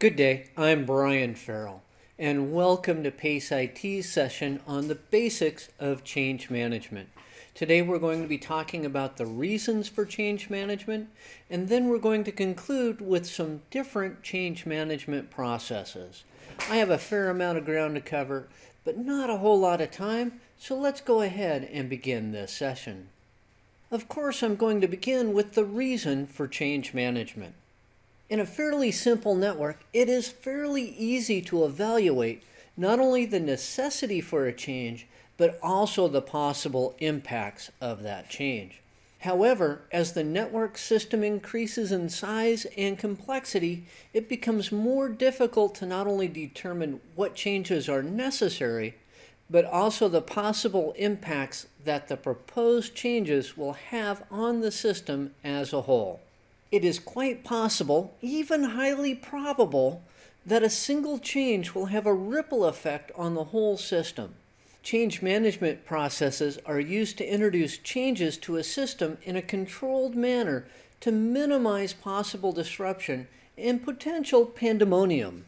Good day, I'm Brian Farrell, and welcome to PACE IT's session on the basics of change management. Today we're going to be talking about the reasons for change management, and then we're going to conclude with some different change management processes. I have a fair amount of ground to cover, but not a whole lot of time, so let's go ahead and begin this session. Of course, I'm going to begin with the reason for change management. In a fairly simple network, it is fairly easy to evaluate not only the necessity for a change, but also the possible impacts of that change. However, as the network system increases in size and complexity, it becomes more difficult to not only determine what changes are necessary, but also the possible impacts that the proposed changes will have on the system as a whole it is quite possible, even highly probable, that a single change will have a ripple effect on the whole system. Change management processes are used to introduce changes to a system in a controlled manner to minimize possible disruption and potential pandemonium.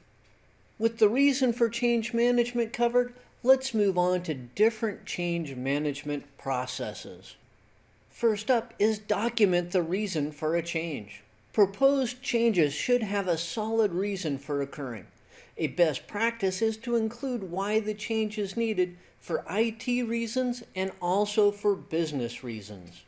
With the reason for change management covered, let's move on to different change management processes. First up is document the reason for a change. Proposed changes should have a solid reason for occurring. A best practice is to include why the change is needed for IT reasons and also for business reasons.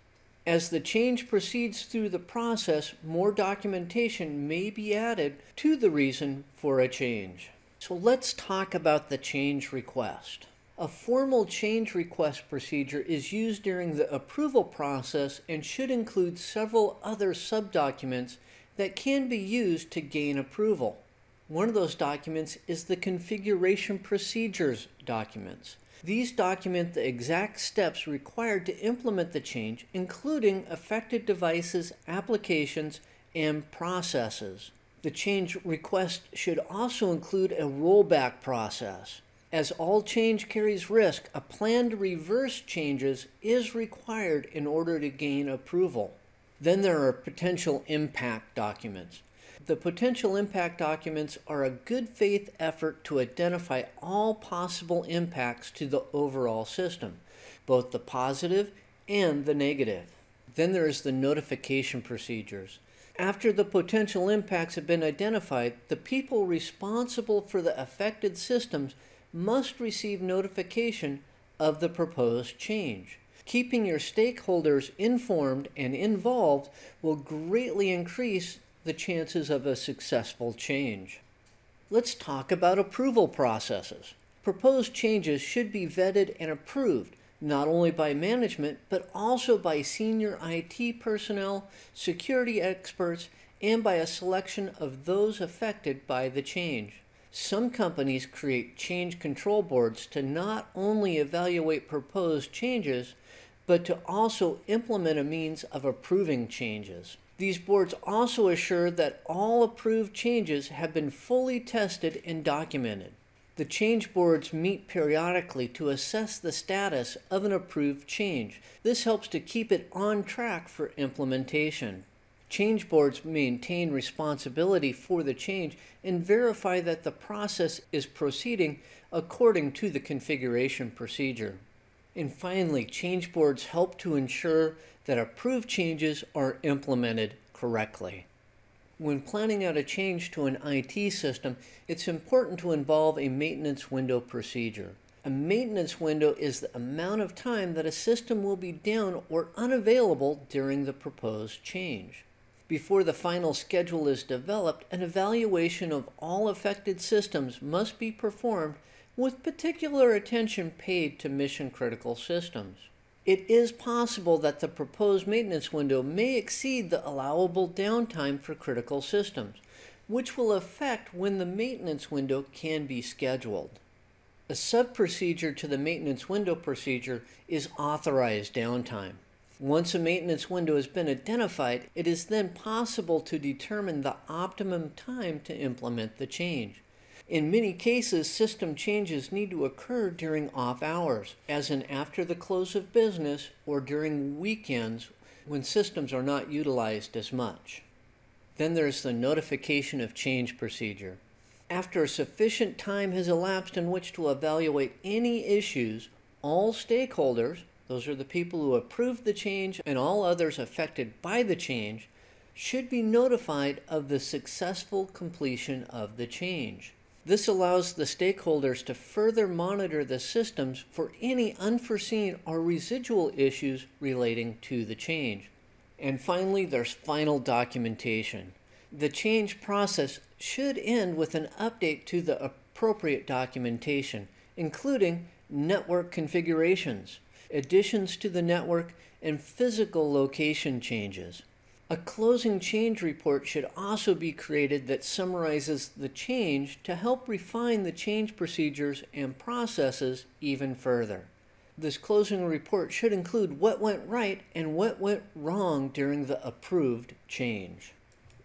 As the change proceeds through the process, more documentation may be added to the reason for a change. So let's talk about the change request. A formal change request procedure is used during the approval process and should include several other subdocuments that can be used to gain approval. One of those documents is the configuration procedures documents. These document the exact steps required to implement the change, including affected devices, applications, and processes. The change request should also include a rollback process. As all change carries risk, a plan to reverse changes is required in order to gain approval. Then there are potential impact documents. The potential impact documents are a good faith effort to identify all possible impacts to the overall system, both the positive and the negative. Then there is the notification procedures. After the potential impacts have been identified, the people responsible for the affected systems must receive notification of the proposed change. Keeping your stakeholders informed and involved will greatly increase the chances of a successful change. Let's talk about approval processes. Proposed changes should be vetted and approved not only by management but also by senior IT personnel, security experts, and by a selection of those affected by the change. Some companies create change control boards to not only evaluate proposed changes, but to also implement a means of approving changes. These boards also assure that all approved changes have been fully tested and documented. The change boards meet periodically to assess the status of an approved change. This helps to keep it on track for implementation. Change boards maintain responsibility for the change and verify that the process is proceeding according to the configuration procedure. And finally, change boards help to ensure that approved changes are implemented correctly. When planning out a change to an IT system, it's important to involve a maintenance window procedure. A maintenance window is the amount of time that a system will be down or unavailable during the proposed change. Before the final schedule is developed, an evaluation of all affected systems must be performed with particular attention paid to mission critical systems. It is possible that the proposed maintenance window may exceed the allowable downtime for critical systems, which will affect when the maintenance window can be scheduled. A sub-procedure to the maintenance window procedure is authorized downtime. Once a maintenance window has been identified, it is then possible to determine the optimum time to implement the change. In many cases, system changes need to occur during off hours, as in after the close of business or during weekends when systems are not utilized as much. Then there's the notification of change procedure. After a sufficient time has elapsed in which to evaluate any issues, all stakeholders, those are the people who approved the change and all others affected by the change, should be notified of the successful completion of the change. This allows the stakeholders to further monitor the systems for any unforeseen or residual issues relating to the change. And finally, there's final documentation. The change process should end with an update to the appropriate documentation, including network configurations, additions to the network, and physical location changes. A closing change report should also be created that summarizes the change to help refine the change procedures and processes even further. This closing report should include what went right and what went wrong during the approved change.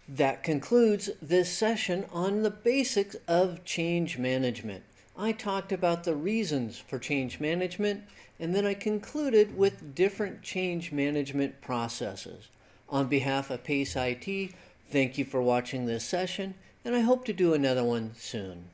That concludes this session on the basics of change management. I talked about the reasons for change management and then I concluded with different change management processes. On behalf of PACE IT, thank you for watching this session, and I hope to do another one soon.